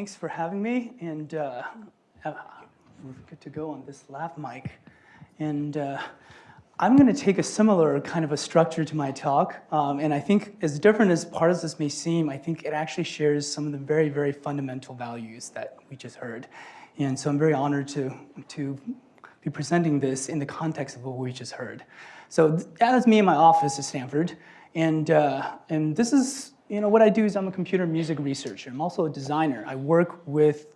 thanks for having me, and uh, uh, good to go on this lap mic. And uh, I'm going to take a similar kind of a structure to my talk, um, and I think as different as part of this may seem, I think it actually shares some of the very, very fundamental values that we just heard. And so I'm very honored to, to be presenting this in the context of what we just heard. So that is me in my office at Stanford, and, uh, and this is you know, what I do is I'm a computer music researcher. I'm also a designer. I work with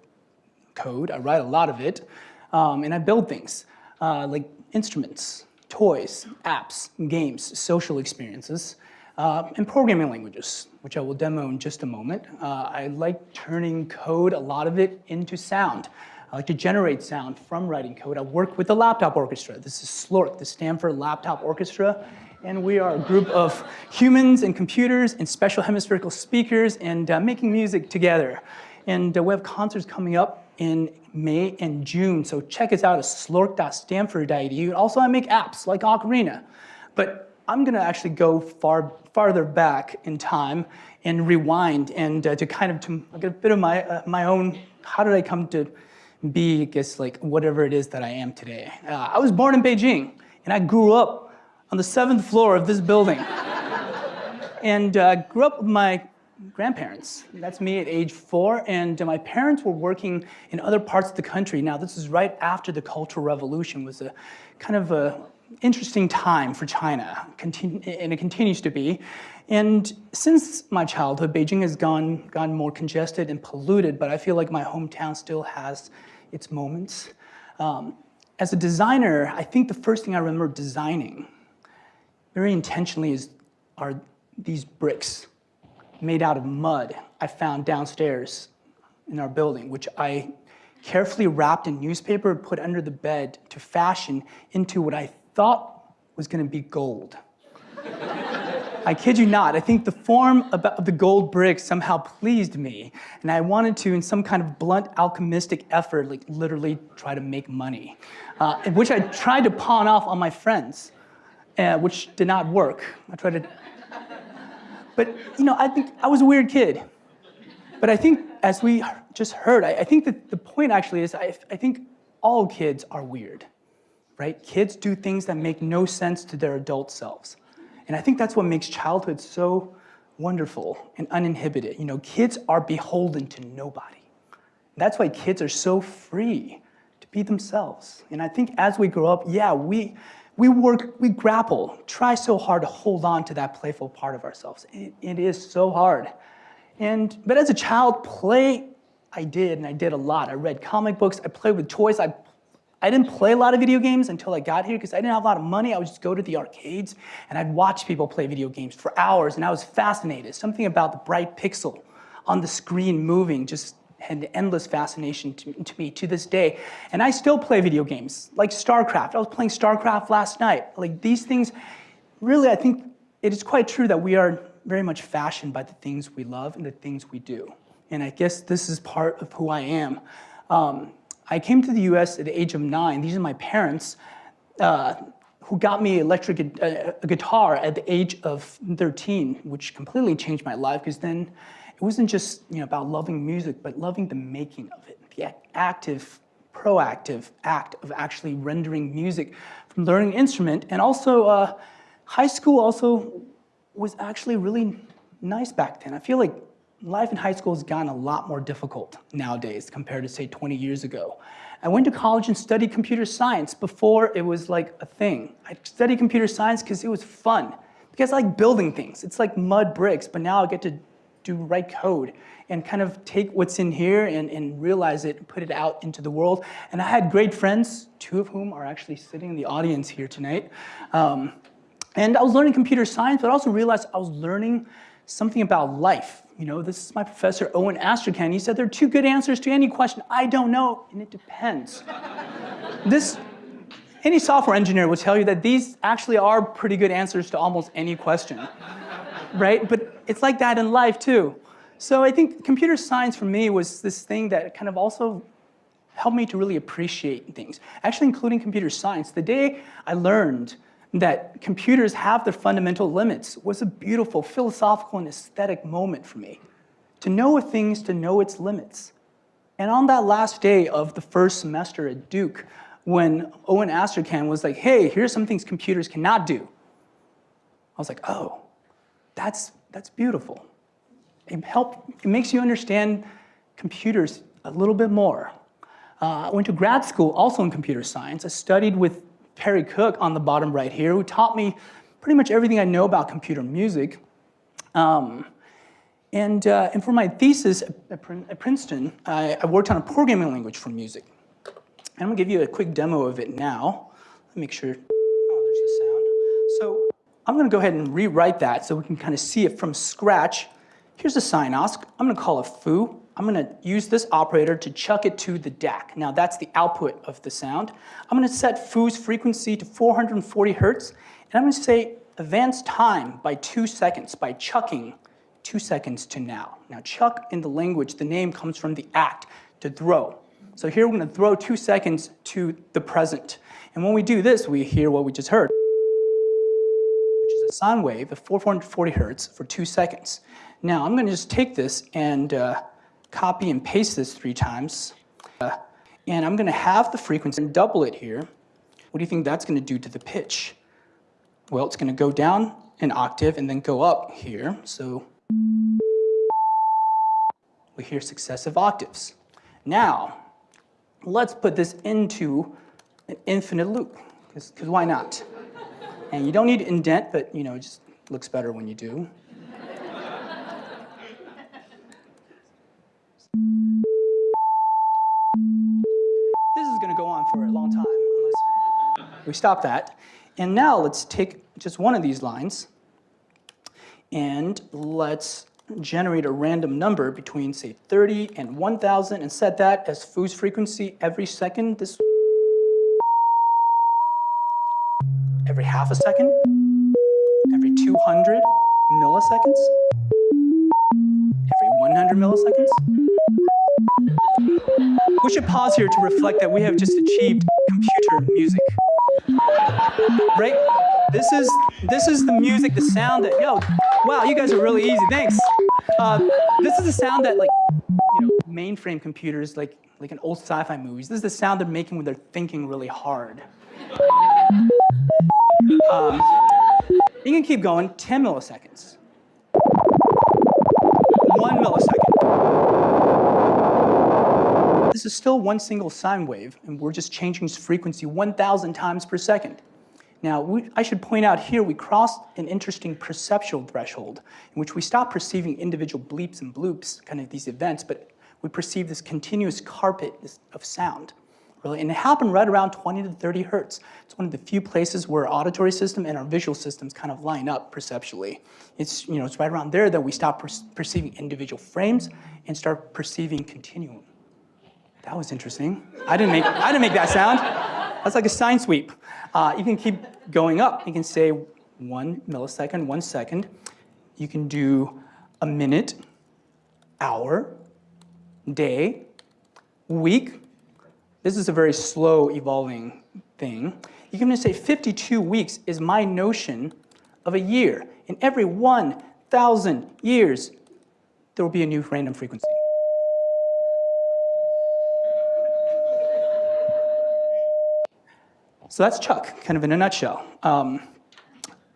code, I write a lot of it, um, and I build things uh, like instruments, toys, apps, games, social experiences, uh, and programming languages, which I will demo in just a moment. Uh, I like turning code, a lot of it, into sound. I like to generate sound from writing code. I work with the Laptop Orchestra. This is SLOrk, the Stanford Laptop Orchestra and we are a group of humans and computers and special hemispherical speakers and uh, making music together. And uh, we have concerts coming up in May and June, so check us out at slork.stanford.edu. Also, I make apps like Ocarina, but I'm gonna actually go far farther back in time and rewind and uh, to kind of to get a bit of my uh, my own. How did I come to be, I guess, like whatever it is that I am today? Uh, I was born in Beijing, and I grew up on the seventh floor of this building. and uh, grew up with my grandparents. That's me at age four, and uh, my parents were working in other parts of the country. Now, this is right after the Cultural Revolution was a kind of a interesting time for China, and it continues to be. And since my childhood, Beijing has gone, gone more congested and polluted, but I feel like my hometown still has its moments. Um, as a designer, I think the first thing I remember designing very intentionally is, are these bricks made out of mud I found downstairs in our building, which I carefully wrapped in newspaper and put under the bed to fashion into what I thought was gonna be gold. I kid you not, I think the form of the gold bricks somehow pleased me, and I wanted to, in some kind of blunt alchemistic effort, like literally try to make money, uh, which I tried to pawn off on my friends uh, which did not work. I tried to, but you know, I think I was a weird kid. But I think, as we just heard, I, I think that the point actually is, I, I think all kids are weird, right? Kids do things that make no sense to their adult selves. And I think that's what makes childhood so wonderful and uninhibited. You know, kids are beholden to nobody. That's why kids are so free to be themselves. And I think as we grow up, yeah, we, we work, we grapple, try so hard to hold on to that playful part of ourselves. it, it is so hard. And, but as a child, play, I did, and I did a lot. I read comic books, I played with toys. I, I didn't play a lot of video games until I got here because I didn't have a lot of money. I would just go to the arcades and I'd watch people play video games for hours and I was fascinated. Something about the bright pixel on the screen moving just had endless fascination to, to, me to this day. And I still play video games, like StarCraft. I was playing StarCraft last night. Like these things, really, I think it is quite true that we are very much fashioned by the things we love and the things we do. And I guess this is part of who I am. Um, I came to the US at the age of nine. These are my parents uh, who got me electric uh, a guitar at the age of 13, which completely changed my life because then it wasn't just you know, about loving music, but loving the making of it, the active, proactive act of actually rendering music from learning an instrument. And also, uh, high school also was actually really nice back then. I feel like life in high school has gotten a lot more difficult nowadays compared to say 20 years ago. I went to college and studied computer science before it was like a thing. I studied computer science because it was fun, because I like building things. It's like mud bricks, but now I get to do write code and kind of take what's in here and, and realize it and put it out into the world. And I had great friends, two of whom are actually sitting in the audience here tonight. Um, and I was learning computer science, but I also realized I was learning something about life. You know, this is my professor, Owen Astrachan. He said there are two good answers to any question. I don't know, and it depends. this, any software engineer will tell you that these actually are pretty good answers to almost any question right? But it's like that in life too. So I think computer science for me was this thing that kind of also helped me to really appreciate things, actually including computer science. The day I learned that computers have their fundamental limits was a beautiful philosophical and aesthetic moment for me. To know a thing is to know its limits. And on that last day of the first semester at Duke, when Owen Astrachan was like, hey, here's some things computers cannot do. I was like, oh, that's, that's beautiful. It, help, it makes you understand computers a little bit more. Uh, I went to grad school also in computer science. I studied with Perry Cook on the bottom right here, who taught me pretty much everything I know about computer music. Um, and, uh, and for my thesis at, at Princeton, I, I, worked on a programming language for music. And I'm gonna give you a quick demo of it now. Let me make sure, oh, there's the sound. So I'm gonna go ahead and rewrite that so we can kind of see it from scratch. Here's the SinOsc. I'm gonna call it foo. I'm gonna use this operator to chuck it to the DAC. Now that's the output of the sound. I'm gonna set foo's frequency to 440 hertz, and I'm gonna say advance time by two seconds by chucking two seconds to now. Now chuck in the language, the name comes from the act, to throw. So here we're gonna throw two seconds to the present. And when we do this, we hear what we just heard, a sine wave of 440 hertz for two seconds. Now I'm gonna just take this and uh, copy and paste this three times. Uh, and I'm gonna have the frequency and double it here. What do you think that's gonna do to the pitch? Well, it's gonna go down an octave and then go up here. So we hear successive octaves. Now, let's put this into an infinite loop, because why not? And you don't need to indent, but you know, it just looks better when you do. this is gonna go on for a long time, unless we stop that. And now let's take just one of these lines and let's generate a random number between say 30 and 1000 and set that as Foo's frequency every second. This every half a second, every 200 milliseconds, every 100 milliseconds. We should pause here to reflect that we have just achieved computer music. Right? This is this is the music, the sound that yo, wow, you guys are really easy. Thanks. Uh, this is the sound that like you know mainframe computers, like like in old sci-fi movies. This is the sound they're making when they're thinking really hard. Um, you can keep going. 10 milliseconds. One millisecond. This is still one single sine wave, and we're just changing its frequency 1,000 times per second. Now, we, I should point out here we crossed an interesting perceptual threshold in which we stop perceiving individual bleeps and bloops, kind of these events, but we perceive this continuous carpet of sound. Really, and it happened right around 20 to 30 hertz. It's one of the few places where our auditory system and our visual systems kind of line up perceptually. It's, you know, it's right around there that we stop per perceiving individual frames and start perceiving continuum. That was interesting. I didn't make, I didn't make that sound. That's like a sine sweep. Uh, you can keep going up. You can say one millisecond, one second. You can do a minute, hour, day, week. This is a very slow evolving thing. You can just say 52 weeks is my notion of a year. In every 1,000 years, there will be a new random frequency. So that's ChucK, kind of in a nutshell. Um,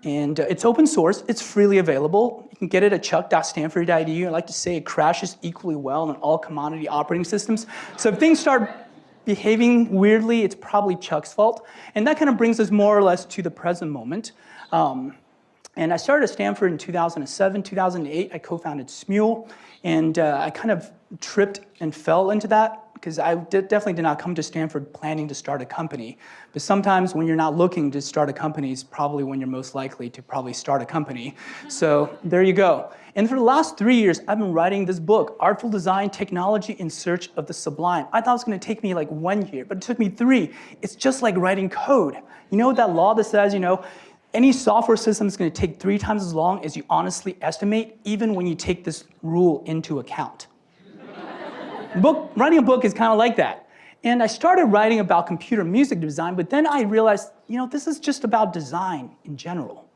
and uh, it's open source, it's freely available. You can get it at chuck.stanford.edu. I like to say it crashes equally well on all commodity operating systems. So if things start behaving weirdly, it's probably ChucK's fault. And that kind of brings us more or less to the present moment. Um, and I started at Stanford in 2007, 2008, I co-founded Smule, and uh, I kind of tripped and fell into that because I did, definitely did not come to Stanford planning to start a company. But sometimes when you're not looking to start a company is probably when you're most likely to probably start a company. So there you go. And for the last three years, I've been writing this book, Artful Design, Technology in Search of the Sublime. I thought it was gonna take me like one year, but it took me three. It's just like writing code. You know that law that says, you know, any software system is gonna take three times as long as you honestly estimate, even when you take this rule into account book, writing a book is kind of like that. And I started writing about computer music design, but then I realized, you know, this is just about design in general.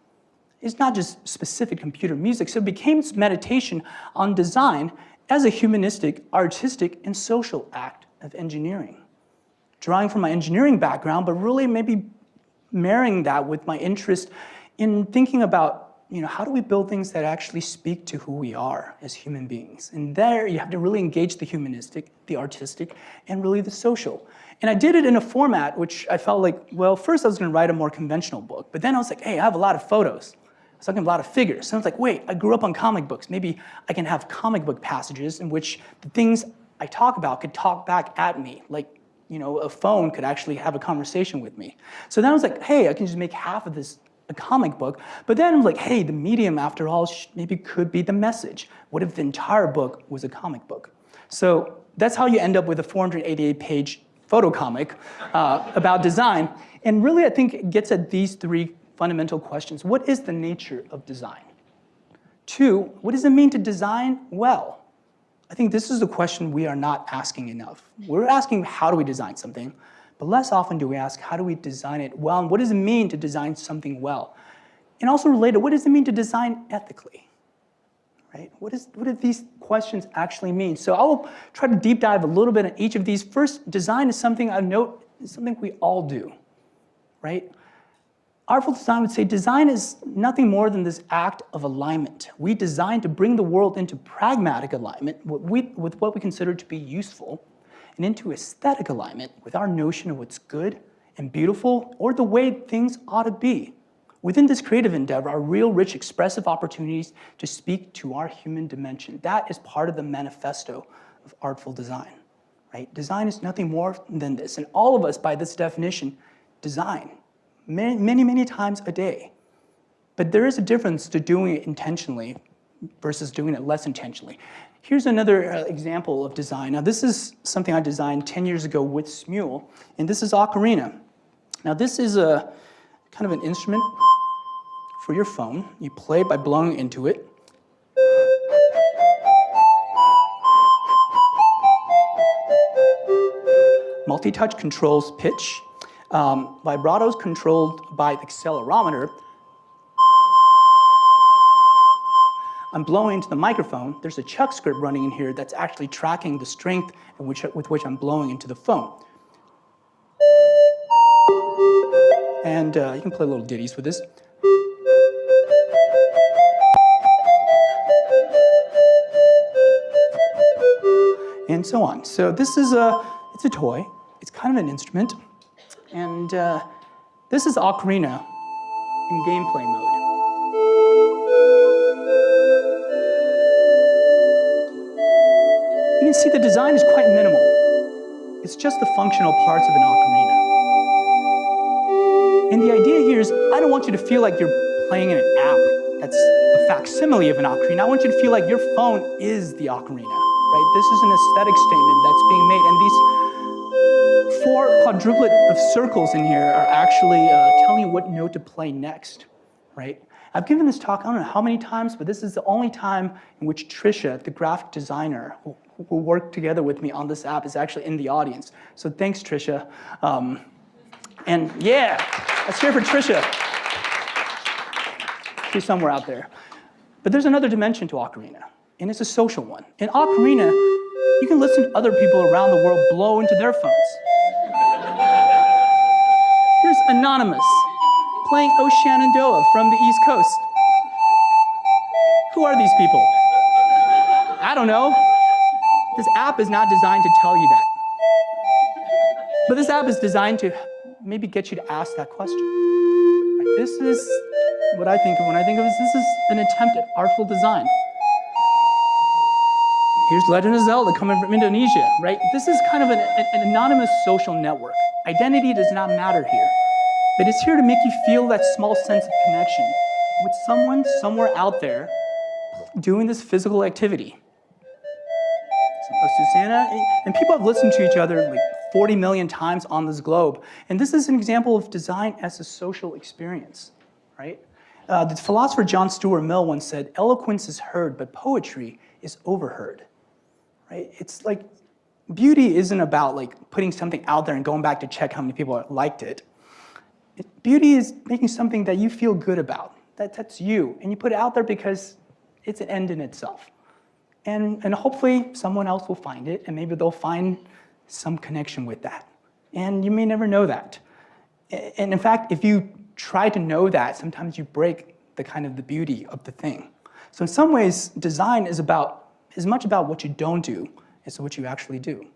It's not just specific computer music. So it became meditation on design as a humanistic, artistic, and social act of engineering. Drawing from my engineering background, but really maybe marrying that with my interest in thinking about you know, how do we build things that actually speak to who we are as human beings? And there you have to really engage the humanistic, the artistic, and really the social. And I did it in a format which I felt like, well, first I was gonna write a more conventional book, but then I was like, hey, I have a lot of photos. I was talking a lot of figures. So I was like, wait, I grew up on comic books. Maybe I can have comic book passages in which the things I talk about could talk back at me, like you know, a phone could actually have a conversation with me. So then I was like, hey, I can just make half of this a comic book. But then I'm like, hey, the medium after all maybe could be the message. What if the entire book was a comic book? So that's how you end up with a 488 page photo comic uh, about design. And really, I think it gets at these three fundamental questions. What is the nature of design? Two, what does it mean to design well? I think this is the question we are not asking enough. We're asking how do we design something, but less often do we ask how do we design it well and what does it mean to design something well? And also related, what does it mean to design ethically? Right? What, is, what do these questions actually mean? So I will try to deep dive a little bit on each of these. First, design is something I note is something we all do, right? Artful design would say design is nothing more than this act of alignment. We design to bring the world into pragmatic alignment with what we consider to be useful and into aesthetic alignment with our notion of what's good and beautiful or the way things ought to be. Within this creative endeavor are real rich expressive opportunities to speak to our human dimension. That is part of the manifesto of artful design, right? Design is nothing more than this. And all of us, by this definition, design many, many, many times a day. But there is a difference to doing it intentionally versus doing it less intentionally. Here's another uh, example of design. Now this is something I designed 10 years ago with Smule, and this is Ocarina. Now this is a kind of an instrument for your phone. You play by blowing into it. Multi-touch controls pitch, um, vibrato is controlled by the accelerometer. I'm blowing into the microphone. There's a ChucK script running in here that's actually tracking the strength which, with which I'm blowing into the phone. And uh, you can play little ditties with this. And so on. So this is a, it's a toy. It's kind of an instrument. And uh, this is Ocarina in gameplay mode. You can see the design is quite minimal. It's just the functional parts of an ocarina. And the idea here is, I don't want you to feel like you're playing in an app that's a facsimile of an ocarina. I want you to feel like your phone is the ocarina, right? This is an aesthetic statement that's being made, and these four quadruplet of circles in here are actually uh, telling you what note to play next, right? I've given this talk, I don't know how many times, but this is the only time in which Trisha, the graphic designer who, who worked together with me on this app is actually in the audience. So thanks, Trisha. Um, and yeah, let's hear for Trisha. She's somewhere out there. But there's another dimension to Ocarina, and it's a social one. In Ocarina, you can listen to other people around the world blow into their phones. Anonymous playing O Shenandoah from the East Coast. Who are these people? I don't know. This app is not designed to tell you that. But this app is designed to maybe get you to ask that question. This is what I think of when I think of this. This is an attempt at artful design. Here's Legend of Zelda coming from Indonesia, right? This is kind of an, an anonymous social network. Identity does not matter here, but it's here to make you feel that small sense of connection with someone somewhere out there doing this physical activity. So Susanna, and people have listened to each other like 40 million times on this globe. And this is an example of design as a social experience, right? Uh, the philosopher John Stuart Mill once said, eloquence is heard, but poetry is overheard, right? It's like beauty isn't about like putting something out there and going back to check how many people liked it beauty is making something that you feel good about. That, that's you. And you put it out there because it's an end in itself. And, and hopefully someone else will find it and maybe they'll find some connection with that. And you may never know that. And in fact, if you try to know that, sometimes you break the kind of the beauty of the thing. So in some ways, design is about as much about what you don't do as what you actually do.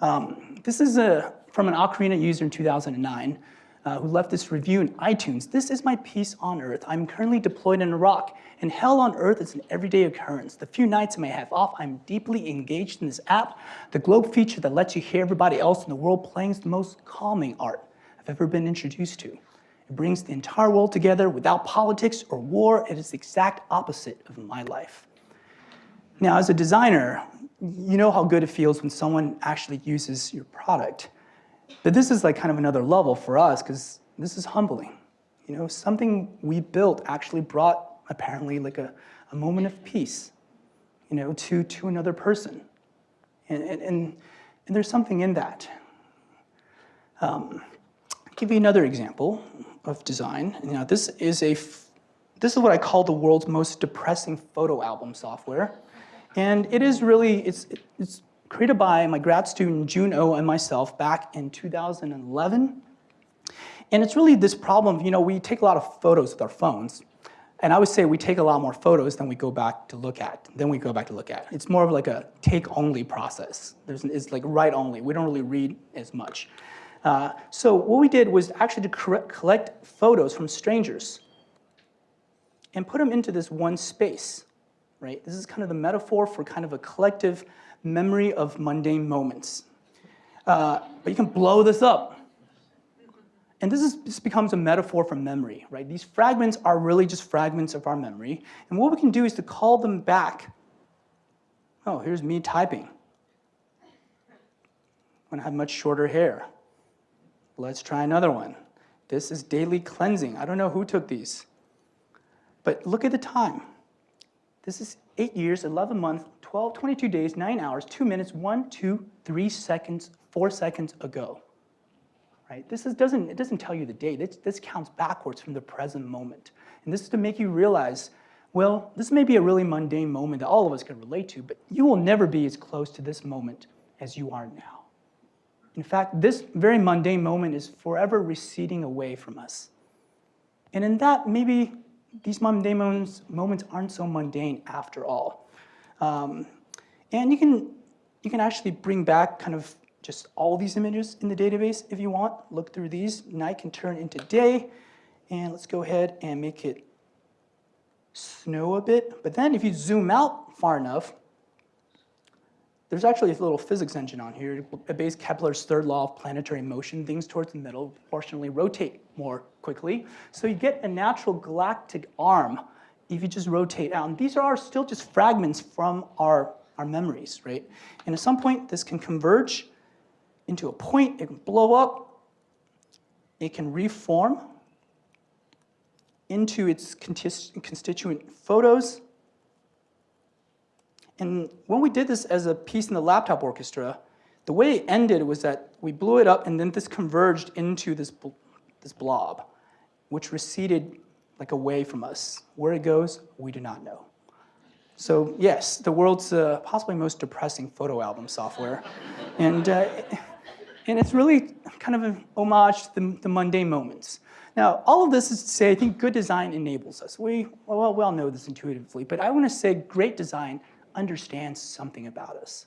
Um, this is a, from an Ocarina user in 2009 uh, who left this review in iTunes. This is my peace on earth. I'm currently deployed in Iraq, and hell on earth is an everyday occurrence. The few nights I may have off, I'm deeply engaged in this app. The globe feature that lets you hear everybody else in the world playing is the most calming art I've ever been introduced to. It brings the entire world together without politics or war. It is the exact opposite of my life. Now, as a designer, you know how good it feels when someone actually uses your product. But this is like kind of another level for us because this is humbling. You know, something we built actually brought apparently like a, a moment of peace, you know, to, to another person. And, and, and, and there's something in that. Um, I'll give you another example of design. You know, this is a, this is what I call the world's most depressing photo album software. And it is really, it's, it's created by my grad student Jun O and myself back in 2011. And it's really this problem, you know, we take a lot of photos with our phones. And I would say we take a lot more photos than we go back to look at, then we go back to look at. It's more of like a take-only process. There's, it's like write-only. We don't really read as much. Uh, so what we did was actually to collect photos from strangers and put them into this one space, right? This is kind of the metaphor for kind of a collective memory of mundane moments. Uh, but you can blow this up. And this, is, this becomes a metaphor for memory, right? These fragments are really just fragments of our memory. And what we can do is to call them back. Oh, here's me typing when I have much shorter hair. Let's try another one. This is daily cleansing. I don't know who took these. But look at the time. This is 8 years, 11 months, 12, 22 days, 9 hours, 2 minutes, 1, 2, 3 seconds, 4 seconds ago. Right? This is, doesn't, it doesn't tell you the date. This, this counts backwards from the present moment. And this is to make you realize, well, this may be a really mundane moment that all of us can relate to, but you will never be as close to this moment as you are now. In fact, this very mundane moment is forever receding away from us. And in that, maybe these mundane moments, moments aren't so mundane after all. Um, and you can, you can actually bring back kind of just all these images in the database if you want. Look through these. Night can turn into day. And let's go ahead and make it snow a bit. But then if you zoom out far enough, there's actually a little physics engine on here. It obeys Kepler's third law of planetary motion. Things towards the middle proportionally rotate more quickly. So you get a natural galactic arm if you just rotate out. And these are still just fragments from our, our memories, right? And at some point, this can converge into a point. It can blow up. It can reform into its constituent photos. And when we did this as a piece in the laptop orchestra, the way it ended was that we blew it up and then this converged into this, this blob, which receded like away from us. Where it goes, we do not know. So yes, the world's uh, possibly most depressing photo album software. and, uh, and it's really kind of an homage to the, the, mundane moments. Now, all of this is to say, I think good design enables us. We, well, we all know this intuitively, but I want to say great design understands something about us.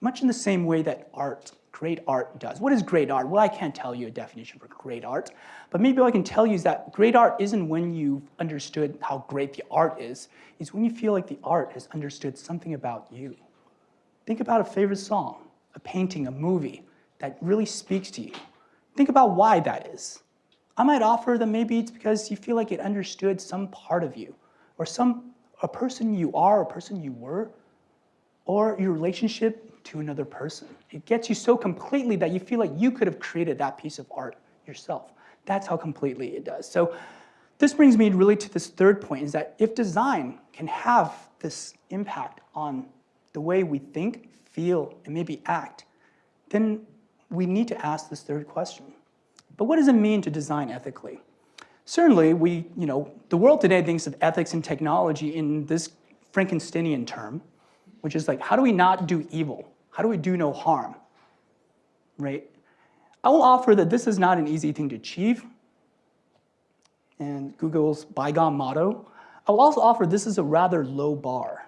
Much in the same way that art, great art does. What is great art? Well, I can't tell you a definition for great art, but maybe what I can tell you is that great art isn't when you've understood how great the art is, it's when you feel like the art has understood something about you. Think about a favorite song, a painting, a movie that really speaks to you. Think about why that is. I might offer that maybe it's because you feel like it understood some part of you or some a person you are, a person you were, or your relationship to another person. It gets you so completely that you feel like you could have created that piece of art yourself. That's how completely it does. So this brings me really to this third point, is that if design can have this impact on the way we think, feel, and maybe act, then we need to ask this third question. But what does it mean to design ethically? Certainly, we, you know, the world today thinks of ethics and technology in this Frankensteinian term, which is like, how do we not do evil? How do we do no harm, right? I will offer that this is not an easy thing to achieve, and Google's bygone motto. I will also offer this is a rather low bar,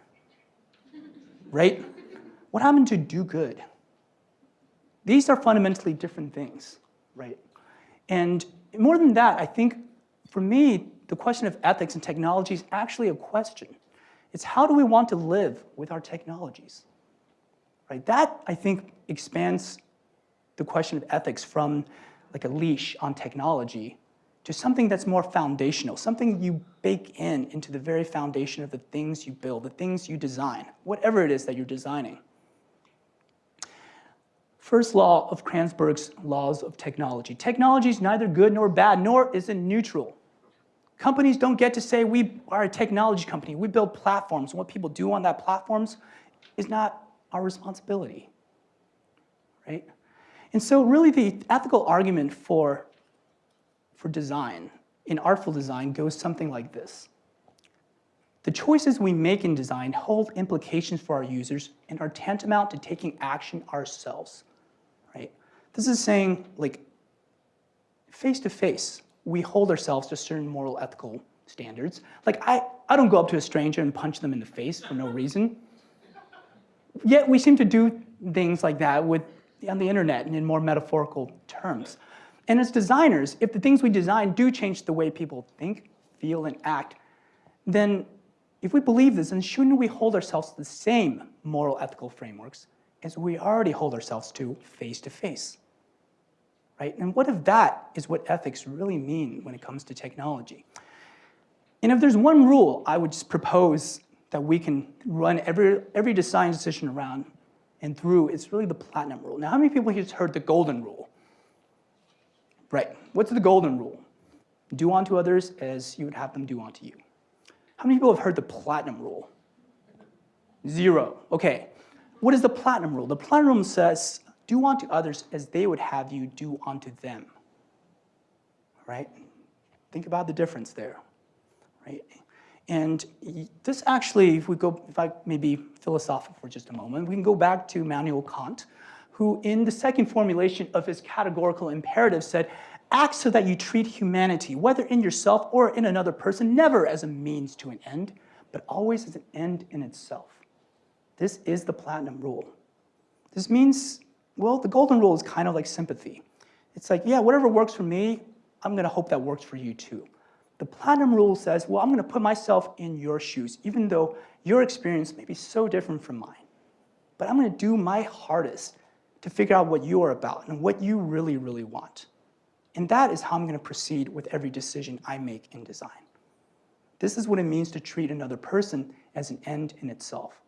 right? What happened to do good? These are fundamentally different things, right? And more than that, I think for me, the question of ethics and technology is actually a question. It's how do we want to live with our technologies? Right? That, I think, expands the question of ethics from like a leash on technology to something that's more foundational, something you bake in into the very foundation of the things you build, the things you design, whatever it is that you're designing. First law of Kranzberg's laws of technology. Technology is neither good nor bad, nor is it neutral. Companies don't get to say, we are a technology company, we build platforms, and what people do on that platforms is not our responsibility, right? And so really the ethical argument for, for design, in artful design, goes something like this. The choices we make in design hold implications for our users and are tantamount to taking action ourselves, right? This is saying, like, face to face, we hold ourselves to certain moral ethical standards. Like I, I don't go up to a stranger and punch them in the face for no reason. Yet we seem to do things like that with, on the internet and in more metaphorical terms. And as designers, if the things we design do change the way people think, feel, and act, then if we believe this, then shouldn't we hold ourselves to the same moral ethical frameworks as we already hold ourselves to face to face? Right? And what if that is what ethics really mean when it comes to technology? And if there's one rule I would just propose that we can run every, every design decision around and through, it's really the platinum rule. Now, how many people here heard the golden rule? Right, what's the golden rule? Do unto others as you would have them do unto you. How many people have heard the platinum rule? Zero, okay. What is the platinum rule? The platinum rule says do unto others as they would have you do unto them. Right? Think about the difference there. Right? And this actually, if we go, if I maybe philosophical for just a moment, we can go back to Immanuel Kant, who in the second formulation of his categorical imperative said, act so that you treat humanity, whether in yourself or in another person, never as a means to an end, but always as an end in itself. This is the platinum rule. This means well, the golden rule is kind of like sympathy. It's like, yeah, whatever works for me, I'm gonna hope that works for you too. The platinum rule says, well, I'm gonna put myself in your shoes, even though your experience may be so different from mine. But I'm gonna do my hardest to figure out what you are about and what you really, really want. And that is how I'm gonna proceed with every decision I make in design. This is what it means to treat another person as an end in itself.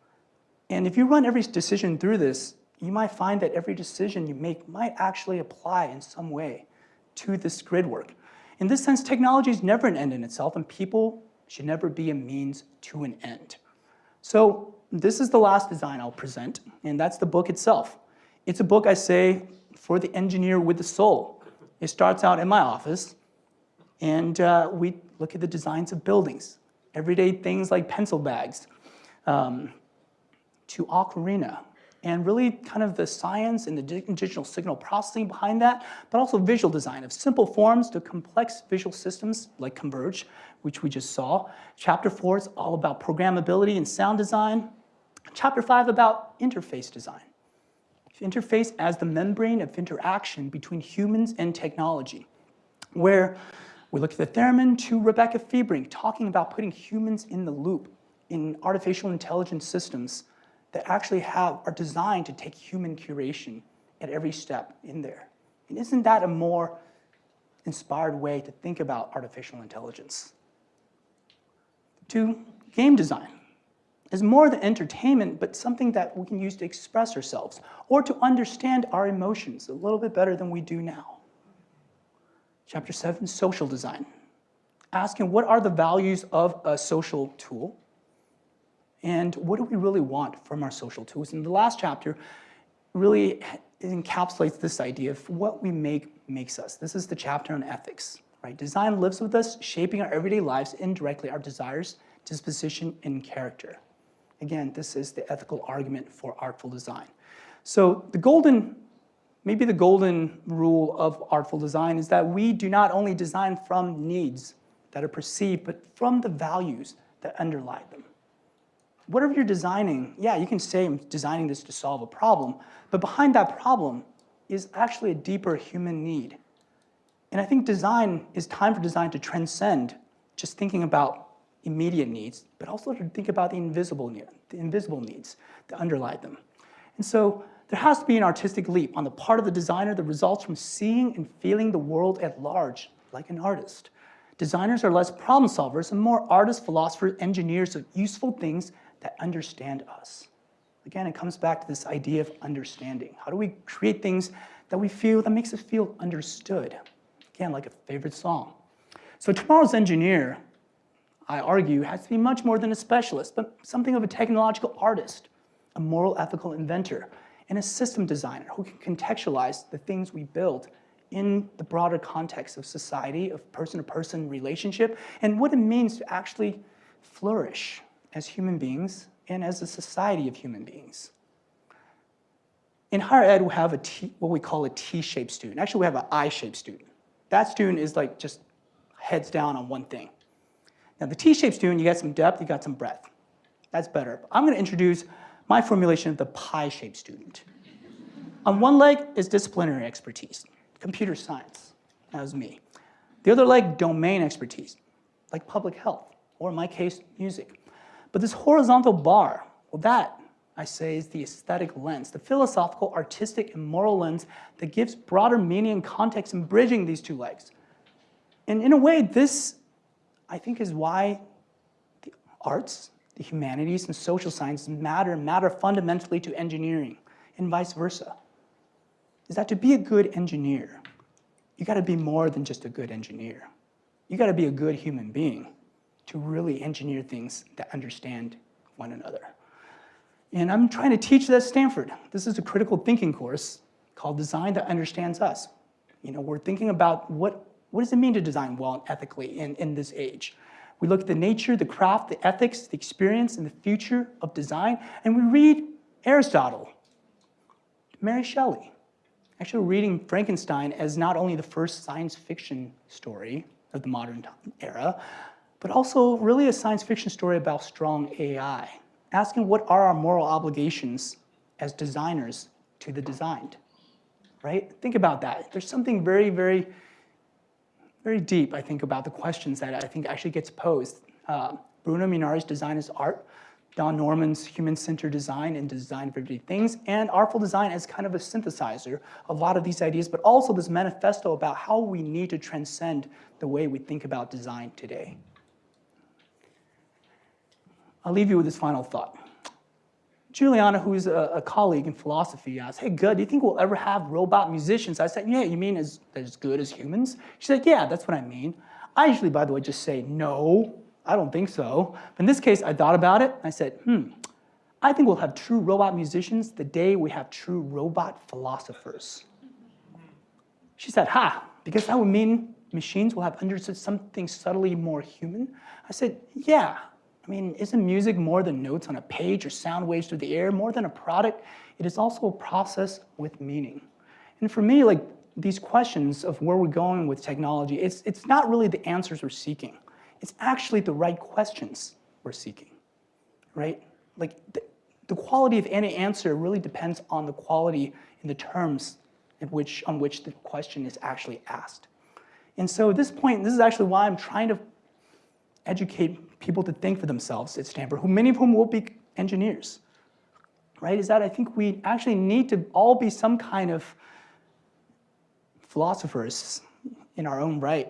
And if you run every decision through this, you might find that every decision you make might actually apply in some way to this grid work. In this sense, technology is never an end in itself, and people should never be a means to an end. So this is the last design I'll present, and that's the book itself. It's a book, I say, for the engineer with the soul. It starts out in my office, and uh, we look at the designs of buildings, everyday things like pencil bags, um, to ocarina, and really kind of the science and the digital signal processing behind that, but also visual design of simple forms to complex visual systems like Converge, which we just saw. Chapter four is all about programmability and sound design. Chapter five about interface design. Interface as the membrane of interaction between humans and technology, where we look at the Theremin to Rebecca Fiebrink talking about putting humans in the loop in artificial intelligence systems that actually have, are designed to take human curation at every step in there. And isn't that a more inspired way to think about artificial intelligence? To game design is more than entertainment, but something that we can use to express ourselves or to understand our emotions a little bit better than we do now. Chapter seven, social design. Asking what are the values of a social tool and what do we really want from our social tools? And the last chapter really encapsulates this idea of what we make makes us. This is the chapter on ethics, right? Design lives with us, shaping our everyday lives indirectly, our desires, disposition, and character. Again, this is the ethical argument for artful design. So the golden, maybe the golden rule of artful design is that we do not only design from needs that are perceived, but from the values that underlie them. Whatever you're designing, yeah, you can say I'm designing this to solve a problem, but behind that problem is actually a deeper human need. And I think design is time for design to transcend just thinking about immediate needs, but also to think about the invisible, the invisible needs that underlie them. And so there has to be an artistic leap on the part of the designer that results from seeing and feeling the world at large, like an artist. Designers are less problem solvers and more artists, philosophers, engineers of useful things that understand us. Again, it comes back to this idea of understanding. How do we create things that we feel, that makes us feel understood? Again, like a favorite song. So tomorrow's engineer I argue, has to be much more than a specialist, but something of a technological artist, a moral ethical inventor, and a system designer who can contextualize the things we build in the broader context of society, of person-to-person -person relationship, and what it means to actually flourish as human beings and as a society of human beings. In higher ed, we have a T, what we call a T-shaped student. Actually, we have an I-shaped student. That student is like just heads down on one thing. Now the T-shaped student, you got some depth, you got some breadth. That's better. I'm gonna introduce my formulation of the pie-shaped student. On one leg is disciplinary expertise, computer science, that was me. The other leg, domain expertise, like public health, or in my case, music. But this horizontal bar, well that, I say, is the aesthetic lens, the philosophical, artistic, and moral lens that gives broader meaning and context in bridging these two legs. And in a way, this I think is why the arts, the humanities, and social sciences matter, matter fundamentally to engineering, and vice versa. Is that to be a good engineer, you gotta be more than just a good engineer. You gotta be a good human being to really engineer things that understand one another. And I'm trying to teach that at Stanford. This is a critical thinking course called Design That Understands Us. You know, we're thinking about what what does it mean to design well and ethically in, in this age? We look at the nature, the craft, the ethics, the experience, and the future of design, and we read Aristotle, Mary Shelley. Actually, reading Frankenstein as not only the first science fiction story of the modern era, but also really a science fiction story about strong AI, asking what are our moral obligations as designers to the designed, right? Think about that. There's something very, very very deep, I think, about the questions that I think actually gets posed. Uh, Bruno Munari's Design is Art, Don Norman's Human-Centered Design and Design for Everyday Things, and Artful Design as kind of a synthesizer of a lot of these ideas, but also this manifesto about how we need to transcend the way we think about design today. I'll leave you with this final thought. Juliana, who's a, a, colleague in philosophy, asked, hey, good, do you think we'll ever have robot musicians? I said, yeah, you mean as, as good as humans? She said, yeah, that's what I mean. I usually, by the way, just say, no, I don't think so. But in this case, I thought about it. I said, hmm, I think we'll have true robot musicians the day we have true robot philosophers. She said, ha, because that would mean machines will have understood something subtly more human. I said, yeah, I mean, isn't music more than notes on a page or sound waves through the air, more than a product? It is also a process with meaning. And for me, like these questions of where we're going with technology, it's, it's not really the answers we're seeking. It's actually the right questions we're seeking, right? Like the, the quality of any answer really depends on the quality in the terms in which, on which the question is actually asked. And so at this point, this is actually why I'm trying to educate people to think for themselves at Stanford, who many of whom will be engineers, right? Is that I think we actually need to all be some kind of philosophers in our own right,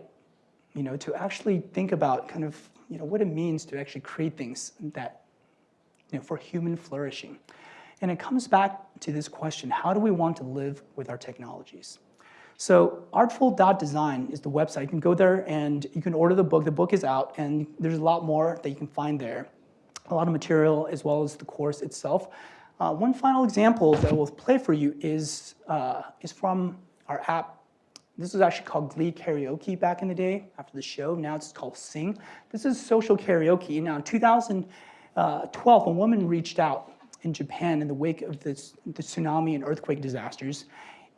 you know, to actually think about kind of, you know, what it means to actually create things that, you know, for human flourishing. And it comes back to this question, how do we want to live with our technologies? So artful.design is the website. You can go there and you can order the book. The book is out and there's a lot more that you can find there. A lot of material as well as the course itself. Uh, one final example that we'll play for you is, uh, is from our app. This was actually called Glee Karaoke back in the day after the show. Now it's called Sing. This is social karaoke. Now in 2000, uh, 12, a woman reached out in Japan in the wake of this, the tsunami and earthquake disasters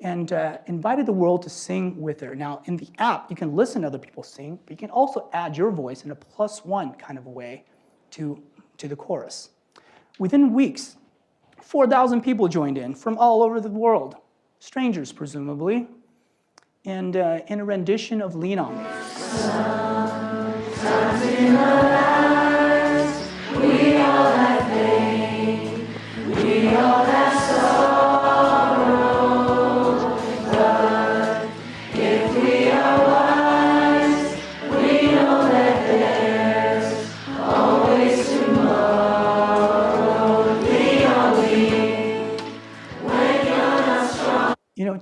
and uh, invited the world to sing with her. Now, in the app, you can listen to other people sing, but you can also add your voice in a plus one kind of way to, to the chorus. Within weeks, 4,000 people joined in from all over the world, strangers presumably, and uh, in a rendition of Lean On Me.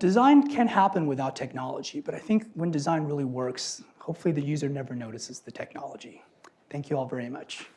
Design can happen without technology, but I think when design really works, hopefully the user never notices the technology. Thank you all very much.